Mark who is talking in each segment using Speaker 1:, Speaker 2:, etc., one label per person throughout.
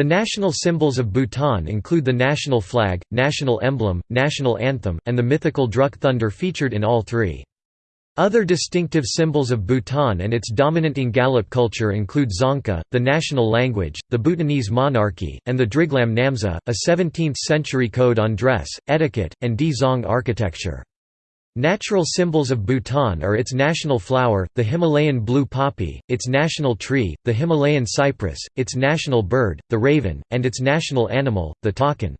Speaker 1: The national symbols of Bhutan include the national flag, national emblem, national anthem, and the mythical Druk thunder featured in all three. Other distinctive symbols of Bhutan and its dominant Ngalop culture include Dzongkha, the national language, the Bhutanese monarchy, and the Driglam Namza, a 17th-century code on dress, etiquette, and Dzong architecture. Natural symbols of Bhutan are its national flower, the Himalayan blue poppy, its national tree, the Himalayan cypress, its national bird, the raven, and its national animal, the takin.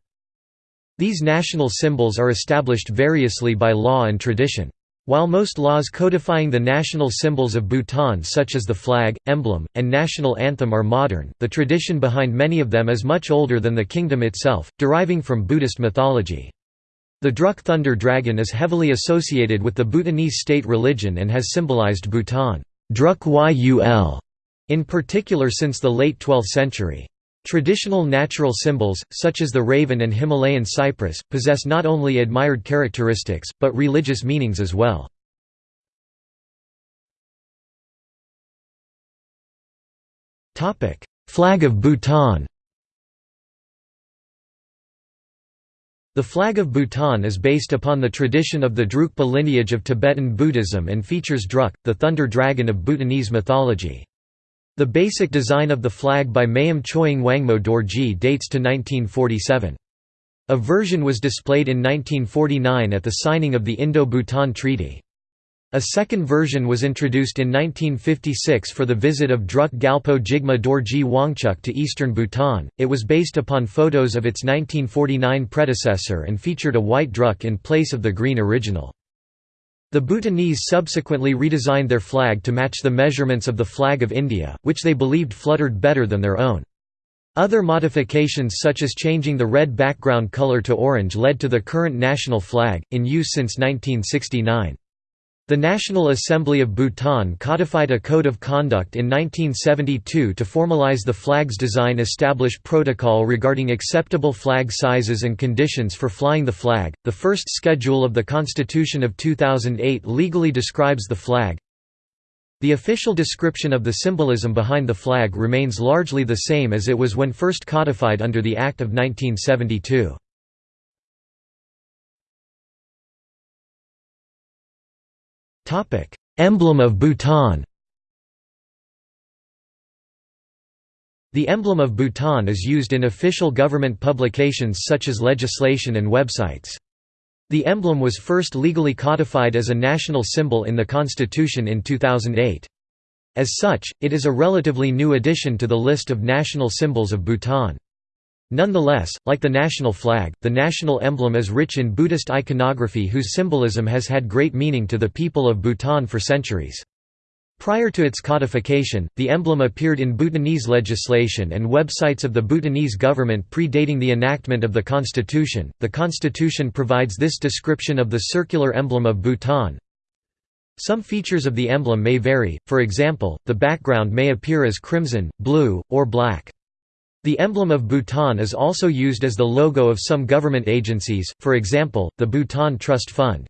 Speaker 1: These national symbols are established variously by law and tradition. While most laws codifying the national symbols of Bhutan such as the flag, emblem, and national anthem are modern, the tradition behind many of them is much older than the kingdom itself, deriving from Buddhist mythology. The Druk thunder dragon is heavily associated with the Bhutanese state religion and has symbolized Bhutan Druk Yul, in particular since the late 12th century. Traditional natural symbols, such as the raven and Himalayan cypress, possess not only admired characteristics, but religious meanings as well. Flag of Bhutan The flag of Bhutan is based upon the tradition of the Drukpa lineage of Tibetan Buddhism and features Druk, the thunder dragon of Bhutanese mythology. The basic design of the flag by Mayum Choying Wangmo Dorji dates to 1947. A version was displayed in 1949 at the signing of the Indo-Bhutan Treaty. A second version was introduced in 1956 for the visit of Druk Gyalpo Jigme Dorji Wangchuck to eastern Bhutan. It was based upon photos of its 1949 predecessor and featured a white druk in place of the green original. The Bhutanese subsequently redesigned their flag to match the measurements of the flag of India, which they believed fluttered better than their own. Other modifications such as changing the red background color to orange led to the current national flag, in use since 1969. The National Assembly of Bhutan codified a code of conduct in 1972 to formalize the flag's design establish protocol regarding acceptable flag sizes and conditions for flying the flag. The first schedule of the Constitution of 2008 legally describes the flag. The official description of the symbolism behind the flag remains largely the same as it was when first codified under the Act of 1972. Emblem of Bhutan The emblem of Bhutan is used in official government publications such as legislation and websites. The emblem was first legally codified as a national symbol in the constitution in 2008. As such, it is a relatively new addition to the list of national symbols of Bhutan. Nonetheless, like the national flag, the national emblem is rich in Buddhist iconography whose symbolism has had great meaning to the people of Bhutan for centuries. Prior to its codification, the emblem appeared in Bhutanese legislation and websites of the Bhutanese government predating the enactment of the constitution. The constitution provides this description of the circular emblem of Bhutan. Some features of the emblem may vary, for example, the background may appear as crimson, blue, or black. The emblem of Bhutan is also used as the logo of some government agencies, for example, the Bhutan Trust Fund.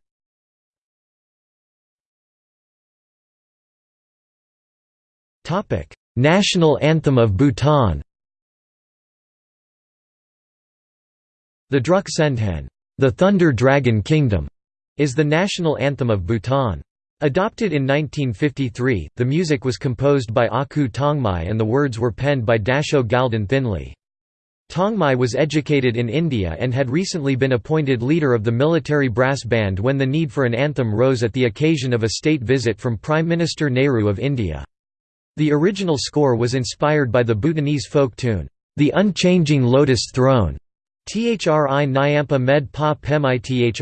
Speaker 1: National Anthem of Bhutan The Druk Tsendhen, the Thunder Dragon Kingdom, is the national anthem of Bhutan. Adopted in 1953, the music was composed by Aku Tongmi and the words were penned by Dasho Gyaldun Thinley. Tongmi was educated in India and had recently been appointed leader of the military brass band when the need for an anthem rose at the occasion of a state visit from Prime Minister Nehru of India. The original score was inspired by the Bhutanese folk tune, The Unchanging Lotus Throne, Thri Nyampa Med Pa Pemi Thri.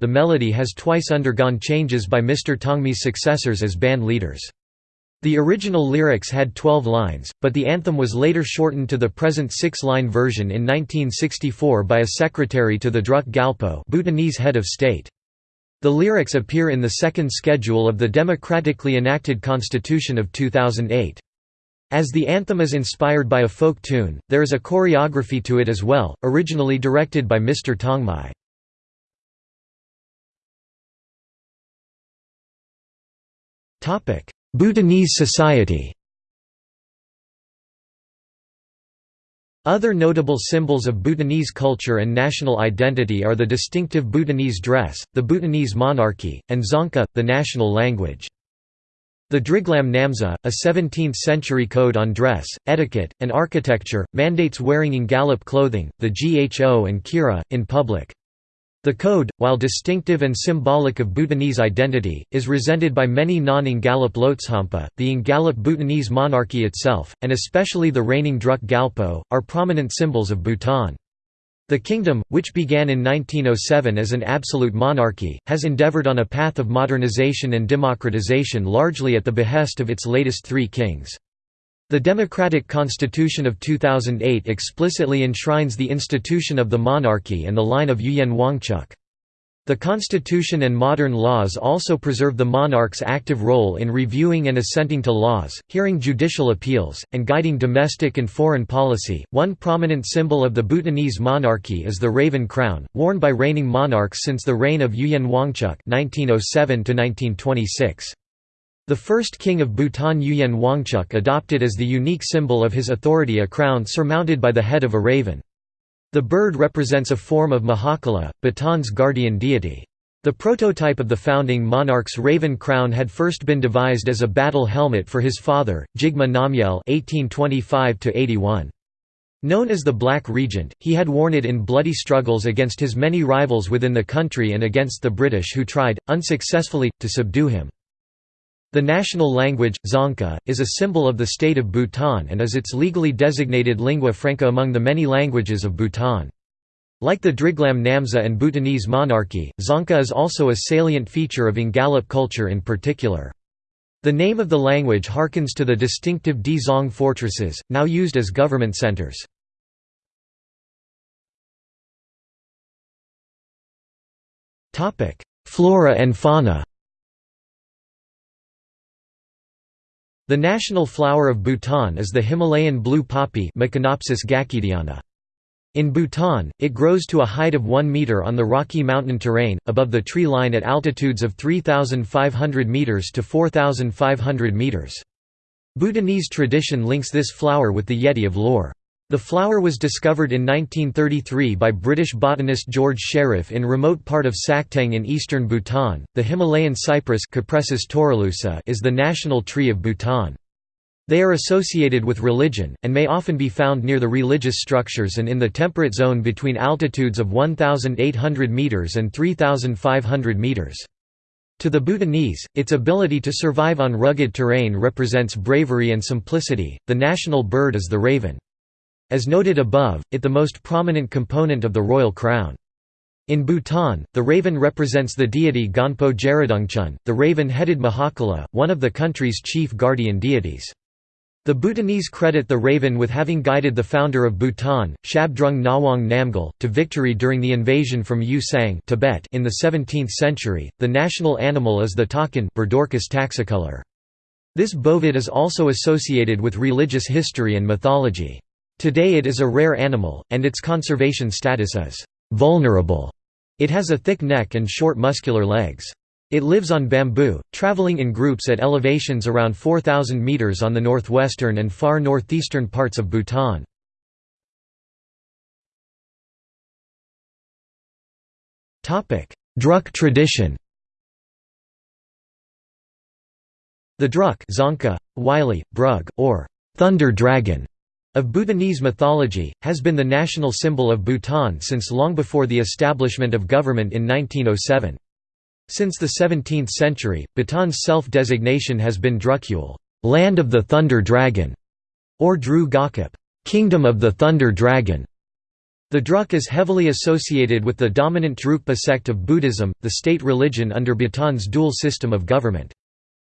Speaker 1: The melody has twice undergone changes by Mr. Tongmi's successors as band leaders. The original lyrics had 12 lines, but the anthem was later shortened to the present six-line version in 1964 by a secretary to the Druk Gyalpo Bhutanese head of state. The lyrics appear in the second schedule of the democratically enacted constitution of 2008. As the anthem is inspired by a folk tune, there is a choreography to it as well, originally directed by Mr. Tongmi. Bhutanese society Other notable symbols of Bhutanese culture and national identity are the distinctive Bhutanese dress, the Bhutanese monarchy, and Dzongkha, the national language. The Driglam Namza, a 17th-century code on dress, etiquette, and architecture, mandates wearing Ngalop clothing, the gho and kira, in public. The code, while distinctive and symbolic of Bhutanese identity, is resented by many non-Ngalop Lhotshampa. The Ngalop Bhutanese monarchy itself, and especially the reigning Druk Gyalpo, are prominent symbols of Bhutan. The kingdom, which began in 1907 as an absolute monarchy, has endeavored on a path of modernization and democratization largely at the behest of its latest three kings. The Democratic Constitution of 2008 explicitly enshrines the institution of the monarchy and the line of Ugyen Wangchuck. The constitution and modern laws also preserve the monarch's active role in reviewing and assenting to laws, hearing judicial appeals, and guiding domestic and foreign policy. One prominent symbol of the Bhutanese monarchy is the raven crown, worn by reigning monarchs since the reign of Ugyen Wangchuck (1907–1926). The first king of Bhutan Ugyen Wangchuck adopted as the unique symbol of his authority a crown surmounted by the head of a raven. The bird represents a form of Mahakala, Bhutan's guardian deity. The prototype of the founding monarch's raven crown had first been devised as a battle helmet for his father, Jigme Namgyel (1825–81). Known as the Black Regent, he had worn it in bloody struggles against his many rivals within the country and against the British who tried, unsuccessfully, to subdue him. The national language, Dzongkha, is a symbol of the state of Bhutan and is its legally designated lingua franca among the many languages of Bhutan. Like the Driglam Namza and Bhutanese monarchy, Dzongkha is also a salient feature of Ngalop culture in particular. The name of the language harkens to the distinctive Dzong fortresses, now used as government centers. Flora and fauna The national flower of Bhutan is the Himalayan blue poppy In Bhutan, it grows to a height of 1 meter on the rocky mountain terrain, above the tree line at altitudes of 3,500 meters to 4,500 meters. Bhutanese tradition links this flower with the Yeti of lore. The flower was discovered in 1933 by British botanist George Sherriff in remote part of Sakteng in eastern Bhutan. The Himalayan cypress is the national tree of Bhutan. They are associated with religion, and may often be found near the religious structures and in the temperate zone between altitudes of 1,800 metres and 3,500 metres. To the Bhutanese, its ability to survive on rugged terrain represents bravery and simplicity. The national bird is the raven. As noted above, it the most prominent component of the royal crown. In Bhutan, the raven represents the deity Gonpo Jeradungchun, the raven-headed Mahakala, one of the country's chief guardian deities. The Bhutanese credit the raven with having guided the founder of Bhutan, Shabdrung Ngawang Namgyal, to victory during the invasion from Yusang Tibet in the 17th century. The national animal is the takin taxicolor. This bovid is also associated with religious history and mythology. Today it is a rare animal, and its conservation status is «vulnerable». It has a thick neck and short muscular legs. It lives on bamboo, traveling in groups at elevations around 4,000 meters on the northwestern and far northeastern parts of Bhutan. Druk tradition The Druk Dzongkha, Wylie, Brug, or Thunder Dragon of Bhutanese mythology, has been the national symbol of Bhutan since long before the establishment of government in 1907. Since the 17th century, Bhutan's self-designation has been Drukyul land of the Thunder Dragon", or Dru Gakip Kingdom of the Thunder Dragon". The Druk is heavily associated with the dominant Drukpa sect of Buddhism, the state religion under Bhutan's dual system of government.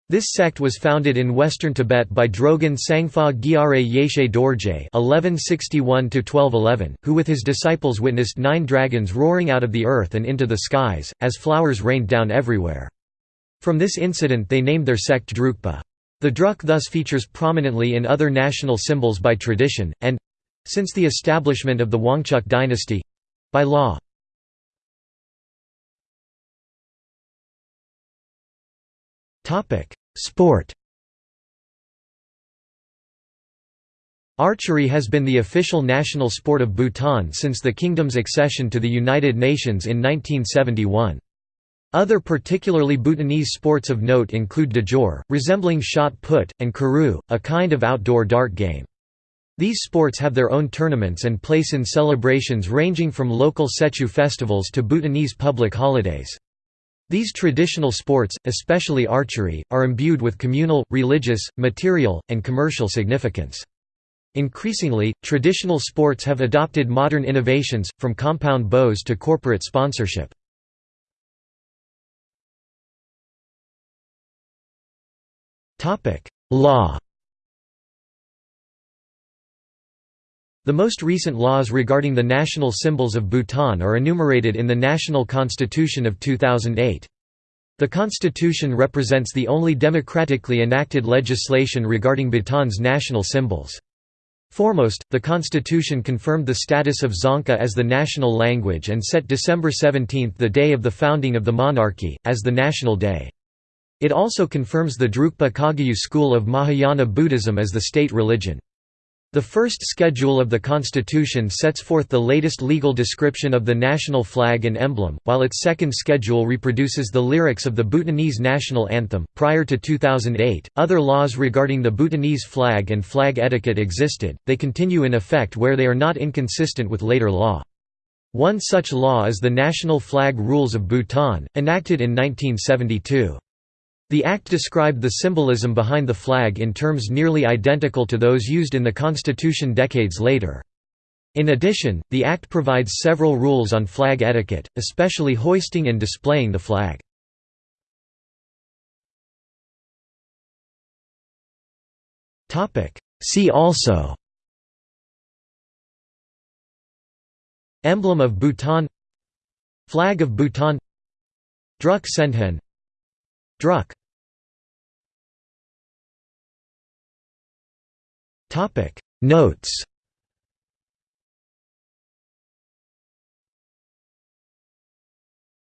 Speaker 1: This sect was founded in western Tibet by Drogon Tsangpa Gyare Yeshe Dorje (1161–1211), who with his disciples witnessed nine dragons roaring out of the earth and into the skies, as flowers rained down everywhere. From this incident they named their sect Drukpa. The Druk thus features prominently in other national symbols by tradition, and—since the establishment of the Wangchuck dynasty—by law. Topic: Sport. Archery has been the official national sport of Bhutan since the kingdom's accession to the United Nations in 1971. Other particularly Bhutanese sports of note include dajor, resembling shot put, and khuru, a kind of outdoor dart game. These sports have their own tournaments and place in celebrations ranging from local Tsechu festivals to Bhutanese public holidays. These traditional sports, especially archery, are imbued with communal, religious, material, and commercial significance. Increasingly, traditional sports have adopted modern innovations, from compound bows to corporate sponsorship. Law The most recent laws regarding the national symbols of Bhutan are enumerated in the National Constitution of 2008. The constitution represents the only democratically enacted legislation regarding Bhutan's national symbols. Foremost, the constitution confirmed the status of Dzongkha as the national language and set December 17 the day of the founding of the monarchy, as the national day. It also confirms the Drukpa Kagyu school of Mahayana Buddhism as the state religion. The first schedule of the Constitution sets forth the latest legal description of the national flag and emblem, while its second schedule reproduces the lyrics of the Bhutanese national anthem. Prior to 2008, other laws regarding the Bhutanese flag and flag etiquette existed, they continue in effect where they are not inconsistent with later law. One such law is the National Flag Rules of Bhutan, enacted in 1972. The Act described the symbolism behind the flag in terms nearly identical to those used in the Constitution decades later. In addition, the Act provides several rules on flag etiquette, especially hoisting and displaying the flag. See also Emblem of Bhutan Flag of Bhutan Druk Tsendhen Druk Notes